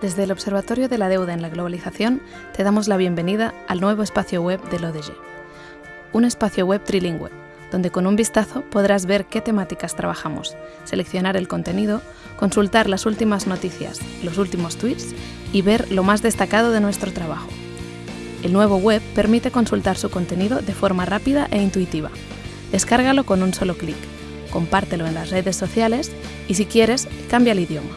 Desde el Observatorio de la Deuda en la Globalización te damos la bienvenida al nuevo espacio web del ODG. Un espacio web trilingüe, donde con un vistazo podrás ver qué temáticas trabajamos, seleccionar el contenido, consultar las últimas noticias, los últimos tweets y ver lo más destacado de nuestro trabajo. El nuevo web permite consultar su contenido de forma rápida e intuitiva. Descárgalo con un solo clic, compártelo en las redes sociales y si quieres, cambia el idioma.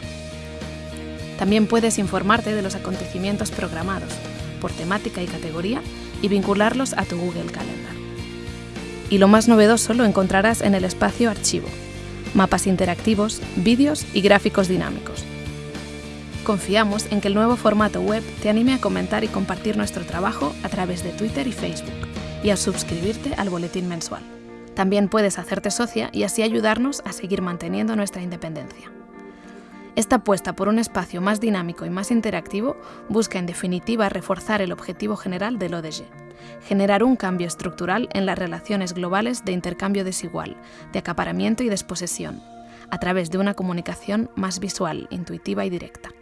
También puedes informarte de los acontecimientos programados, por temática y categoría, y vincularlos a tu Google Calendar. Y lo más novedoso lo encontrarás en el espacio Archivo, mapas interactivos, vídeos y gráficos dinámicos. Confiamos en que el nuevo formato web te anime a comentar y compartir nuestro trabajo a través de Twitter y Facebook, y a suscribirte al boletín mensual. También puedes hacerte socia y así ayudarnos a seguir manteniendo nuestra independencia. Esta apuesta por un espacio más dinámico y más interactivo busca en definitiva reforzar el objetivo general del ODG, generar un cambio estructural en las relaciones globales de intercambio desigual, de acaparamiento y desposesión, a través de una comunicación más visual, intuitiva y directa.